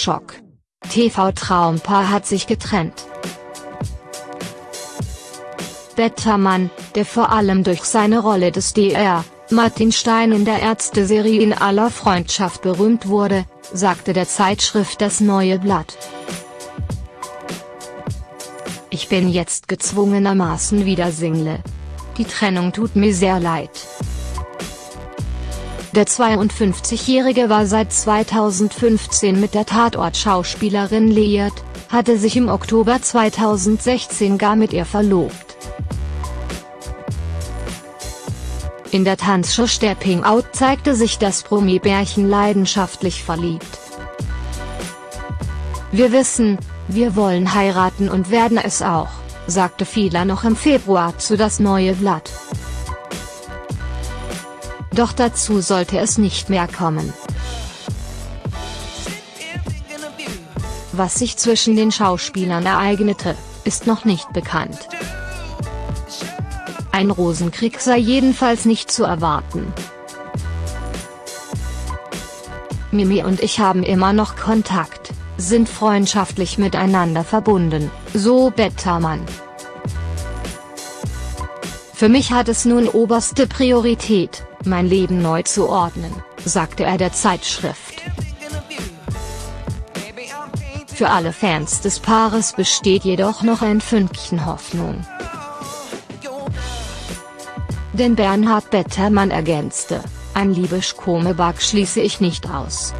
Schock. TV-Traumpaar hat sich getrennt. Bettermann, der vor allem durch seine Rolle des Dr. Martin Stein in der Ärzte-Serie in aller Freundschaft berühmt wurde, sagte der Zeitschrift Das Neue Blatt. Ich bin jetzt gezwungenermaßen wieder Single. Die Trennung tut mir sehr leid. Der 52-Jährige war seit 2015 mit der Tatort-Schauspielerin liiert, hatte sich im Oktober 2016 gar mit ihr verlobt. In der Tanzshow Stepping Out zeigte sich das Promi-Bärchen leidenschaftlich verliebt. Wir wissen, wir wollen heiraten und werden es auch, sagte Fila noch im Februar zu Das Neue Blatt. Doch dazu sollte es nicht mehr kommen. Was sich zwischen den Schauspielern ereignete, ist noch nicht bekannt. Ein Rosenkrieg sei jedenfalls nicht zu erwarten. Mimi und ich haben immer noch Kontakt, sind freundschaftlich miteinander verbunden, so Bettermann. Für mich hat es nun oberste Priorität, mein Leben neu zu ordnen, sagte er der Zeitschrift. Für alle Fans des Paares besteht jedoch noch ein Fünkchen Hoffnung. Denn Bernhard Bettermann ergänzte, ein Liebeskomeback schließe ich nicht aus.